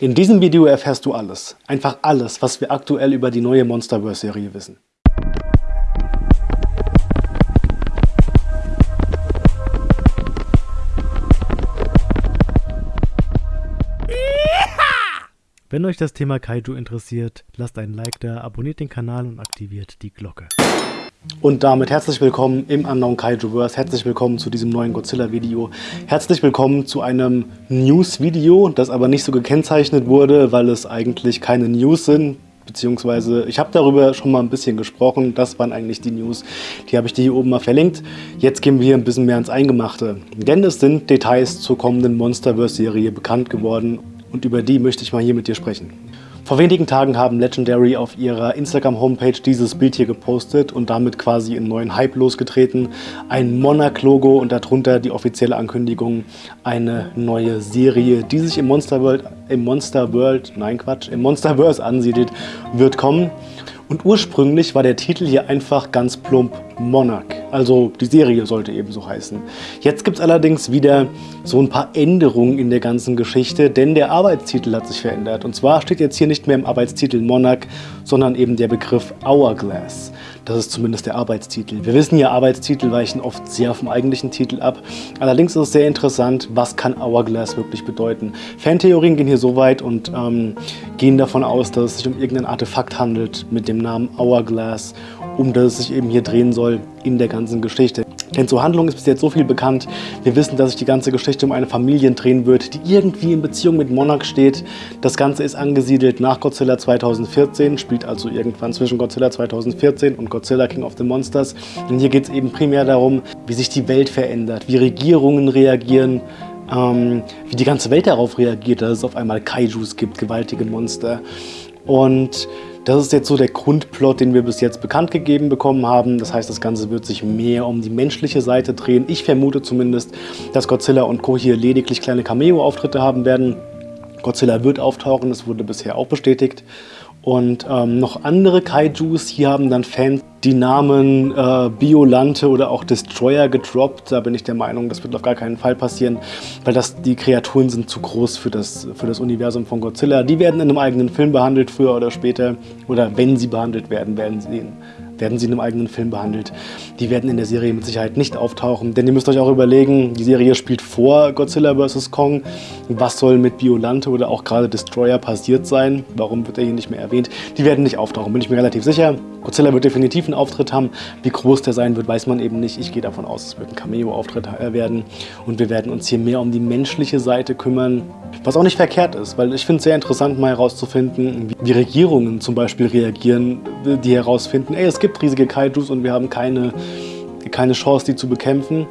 In diesem Video erfährst du alles, einfach alles, was wir aktuell über die neue Monsterverse-Serie wissen. Wenn euch das Thema Kaiju interessiert, lasst einen Like da, abonniert den Kanal und aktiviert die Glocke. Und damit herzlich willkommen im Unknown Kaijuverse. Herzlich willkommen zu diesem neuen Godzilla-Video. Herzlich willkommen zu einem News-Video, das aber nicht so gekennzeichnet wurde, weil es eigentlich keine News sind. Beziehungsweise, ich habe darüber schon mal ein bisschen gesprochen. Das waren eigentlich die News. Die habe ich dir hier oben mal verlinkt. Jetzt gehen wir ein bisschen mehr ins Eingemachte. Denn es sind Details zur kommenden Monsterverse-Serie bekannt geworden. Und über die möchte ich mal hier mit dir sprechen. Vor wenigen Tagen haben Legendary auf ihrer Instagram-Homepage dieses Bild hier gepostet und damit quasi einen neuen Hype losgetreten. Ein Monarch-Logo und darunter die offizielle Ankündigung, eine neue Serie, die sich im Monster World, im Monster World, nein Quatsch, im Monsterverse ansiedelt, wird kommen. Und ursprünglich war der Titel hier einfach ganz plump Monarch. Also die Serie sollte eben so heißen. Jetzt gibt es allerdings wieder so ein paar Änderungen in der ganzen Geschichte, denn der Arbeitstitel hat sich verändert. Und zwar steht jetzt hier nicht mehr im Arbeitstitel Monarch, sondern eben der Begriff Hourglass. Das ist zumindest der Arbeitstitel. Wir wissen ja, Arbeitstitel weichen oft sehr vom eigentlichen Titel ab. Allerdings ist es sehr interessant, was kann Hourglass wirklich bedeuten. Fantheorien gehen hier so weit und ähm, gehen davon aus, dass es sich um irgendein Artefakt handelt mit dem Namen Hourglass, um das es sich eben hier drehen soll in der ganzen Geschichte. Denn zur Handlung ist bis jetzt so viel bekannt. Wir wissen, dass sich die ganze Geschichte um eine Familie drehen wird, die irgendwie in Beziehung mit Monarch steht. Das Ganze ist angesiedelt nach Godzilla 2014, spielt also irgendwann zwischen Godzilla 2014 und Godzilla King of the Monsters. Und hier geht es eben primär darum, wie sich die Welt verändert, wie Regierungen reagieren, ähm, wie die ganze Welt darauf reagiert, dass es auf einmal Kaijus gibt, gewaltige Monster. Und das ist jetzt so der Grundplot, den wir bis jetzt bekannt gegeben bekommen haben. Das heißt, das Ganze wird sich mehr um die menschliche Seite drehen. Ich vermute zumindest, dass Godzilla und Co. hier lediglich kleine Cameo-Auftritte haben werden. Godzilla wird auftauchen, das wurde bisher auch bestätigt. Und ähm, noch andere Kaijus, hier haben dann Fans die Namen äh, Biolante oder auch Destroyer gedroppt. Da bin ich der Meinung, das wird auf gar keinen Fall passieren, weil das, die Kreaturen sind zu groß für das, für das Universum von Godzilla. Die werden in einem eigenen Film behandelt, früher oder später. Oder wenn sie behandelt werden, werden sie in werden sie in einem eigenen Film behandelt. Die werden in der Serie mit Sicherheit nicht auftauchen, denn ihr müsst euch auch überlegen, die Serie spielt vor Godzilla vs. Kong. Was soll mit Biolante oder auch gerade Destroyer passiert sein? Warum wird er hier nicht mehr erwähnt? Die werden nicht auftauchen, bin ich mir relativ sicher. Godzilla wird definitiv einen Auftritt haben. Wie groß der sein wird, weiß man eben nicht. Ich gehe davon aus, es wird ein Cameo-Auftritt äh, werden. Und wir werden uns hier mehr um die menschliche Seite kümmern. Was auch nicht verkehrt ist, weil ich finde es sehr interessant, mal herauszufinden, wie Regierungen zum Beispiel reagieren, die herausfinden, ey, es gibt riesige Kaijus und wir haben keine, keine Chance, die zu bekämpfen.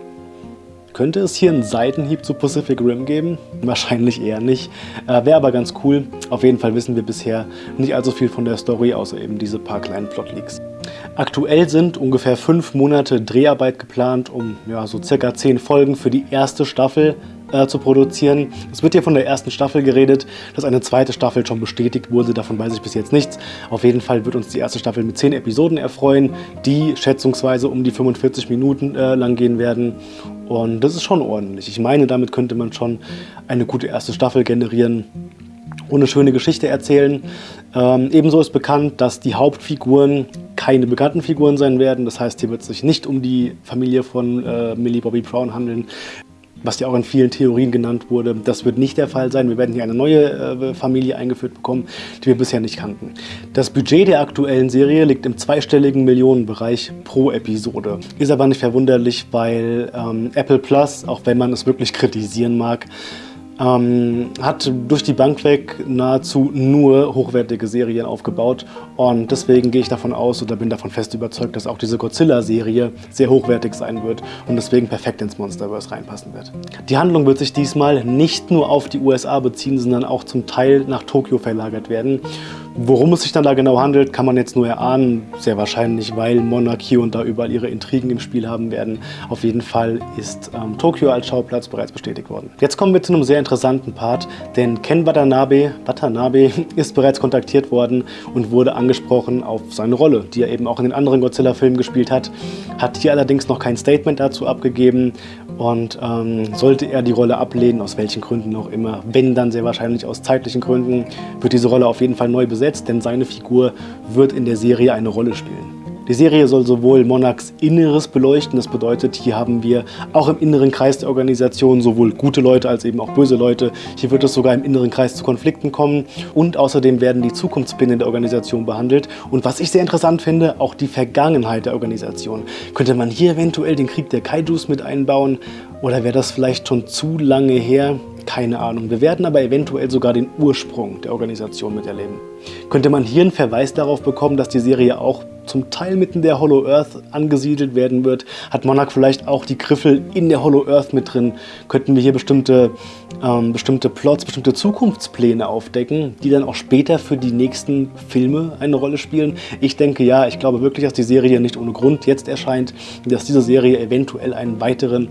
Könnte es hier einen Seitenhieb zu Pacific Rim geben? Wahrscheinlich eher nicht. Äh, Wäre aber ganz cool. Auf jeden Fall wissen wir bisher nicht allzu viel von der Story, außer eben diese paar kleinen Plotleaks. Aktuell sind ungefähr fünf Monate Dreharbeit geplant, um ja, so circa zehn Folgen für die erste Staffel äh, zu produzieren. Es wird hier von der ersten Staffel geredet, dass eine zweite Staffel schon bestätigt wurde, davon weiß ich bis jetzt nichts. Auf jeden Fall wird uns die erste Staffel mit 10 Episoden erfreuen, die schätzungsweise um die 45 Minuten äh, lang gehen werden. Und das ist schon ordentlich. Ich meine, damit könnte man schon eine gute erste Staffel generieren und eine schöne Geschichte erzählen. Ähm, ebenso ist bekannt, dass die Hauptfiguren keine bekannten Figuren sein werden. Das heißt, hier wird es sich nicht um die Familie von äh, Millie Bobby Brown handeln was ja auch in vielen Theorien genannt wurde. Das wird nicht der Fall sein. Wir werden hier eine neue äh, Familie eingeführt bekommen, die wir bisher nicht kannten. Das Budget der aktuellen Serie liegt im zweistelligen Millionenbereich pro Episode. Ist aber nicht verwunderlich, weil ähm, Apple Plus, auch wenn man es wirklich kritisieren mag, ähm, hat durch die Bank weg nahezu nur hochwertige Serien aufgebaut und deswegen gehe ich davon aus oder bin davon fest überzeugt, dass auch diese Godzilla-Serie sehr hochwertig sein wird und deswegen perfekt ins Monsterverse reinpassen wird. Die Handlung wird sich diesmal nicht nur auf die USA beziehen, sondern auch zum Teil nach Tokio verlagert werden Worum es sich dann da genau handelt, kann man jetzt nur erahnen. Sehr wahrscheinlich, weil Monarch hier und da überall ihre Intrigen im Spiel haben werden. Auf jeden Fall ist ähm, Tokio als Schauplatz bereits bestätigt worden. Jetzt kommen wir zu einem sehr interessanten Part, denn Ken Watanabe, Watanabe ist bereits kontaktiert worden und wurde angesprochen auf seine Rolle, die er eben auch in den anderen Godzilla-Filmen gespielt hat. Hat hier allerdings noch kein Statement dazu abgegeben Und ähm, sollte er die Rolle ablehnen, aus welchen Gründen auch immer, wenn dann sehr wahrscheinlich aus zeitlichen Gründen, wird diese Rolle auf jeden Fall neu besetzt, denn seine Figur wird in der Serie eine Rolle spielen. Die Serie soll sowohl Monarchs Inneres beleuchten, das bedeutet, hier haben wir auch im inneren Kreis der Organisation sowohl gute Leute als eben auch böse Leute. Hier wird es sogar im inneren Kreis zu Konflikten kommen und außerdem werden die Zukunftspläne der Organisation behandelt und was ich sehr interessant finde, auch die Vergangenheit der Organisation. Könnte man hier eventuell den Krieg der Kaijus mit einbauen oder wäre das vielleicht schon zu lange her? Keine Ahnung. Wir werden aber eventuell sogar den Ursprung der Organisation miterleben. Könnte man hier einen Verweis darauf bekommen, dass die Serie auch zum Teil mitten der Hollow Earth angesiedelt werden wird? Hat Monarch vielleicht auch die Griffel in der Hollow Earth mit drin? Könnten wir hier bestimmte, ähm, bestimmte Plots, bestimmte Zukunftspläne aufdecken, die dann auch später für die nächsten Filme eine Rolle spielen? Ich denke ja, ich glaube wirklich, dass die Serie nicht ohne Grund jetzt erscheint, dass diese Serie eventuell einen weiteren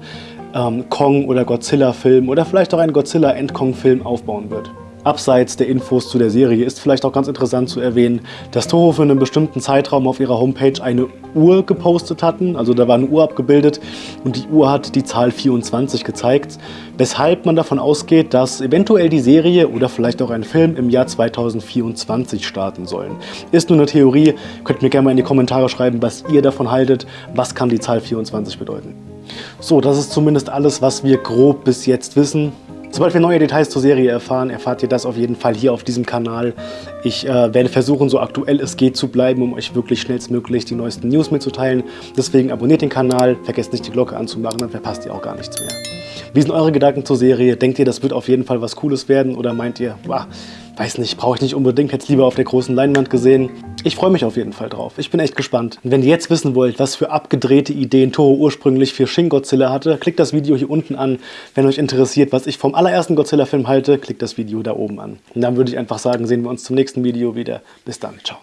ähm, Kong- oder Godzilla-Film oder vielleicht auch einen Godzilla-End-Kong-Film aufbauen wird. Abseits der Infos zu der Serie ist vielleicht auch ganz interessant zu erwähnen, dass Toho für einen bestimmten Zeitraum auf ihrer Homepage eine Uhr gepostet hatten. Also da war eine Uhr abgebildet und die Uhr hat die Zahl 24 gezeigt, weshalb man davon ausgeht, dass eventuell die Serie oder vielleicht auch ein Film im Jahr 2024 starten sollen. Ist nur eine Theorie, könnt mir gerne mal in die Kommentare schreiben, was ihr davon haltet. Was kann die Zahl 24 bedeuten? So, das ist zumindest alles, was wir grob bis jetzt wissen. Sobald wir neue Details zur Serie erfahren, erfahrt ihr das auf jeden Fall hier auf diesem Kanal. Ich äh, werde versuchen, so aktuell es geht zu bleiben, um euch wirklich schnellstmöglich die neuesten News mitzuteilen. Deswegen abonniert den Kanal, vergesst nicht die Glocke anzumachen, dann verpasst ihr auch gar nichts mehr. Wie sind eure Gedanken zur Serie? Denkt ihr, das wird auf jeden Fall was Cooles werden? Oder meint ihr, boah, weiß nicht, brauche ich nicht unbedingt, hätte es lieber auf der großen Leinwand gesehen. Ich freue mich auf jeden Fall drauf. Ich bin echt gespannt. Und wenn ihr jetzt wissen wollt, was für abgedrehte Ideen Toho ursprünglich für Shin Godzilla hatte, klickt das Video hier unten an. Wenn euch interessiert, was ich vom allerersten Godzilla-Film halte, klickt das Video da oben an. Und dann würde ich einfach sagen, sehen wir uns zum nächsten Video wieder. Bis dann, ciao.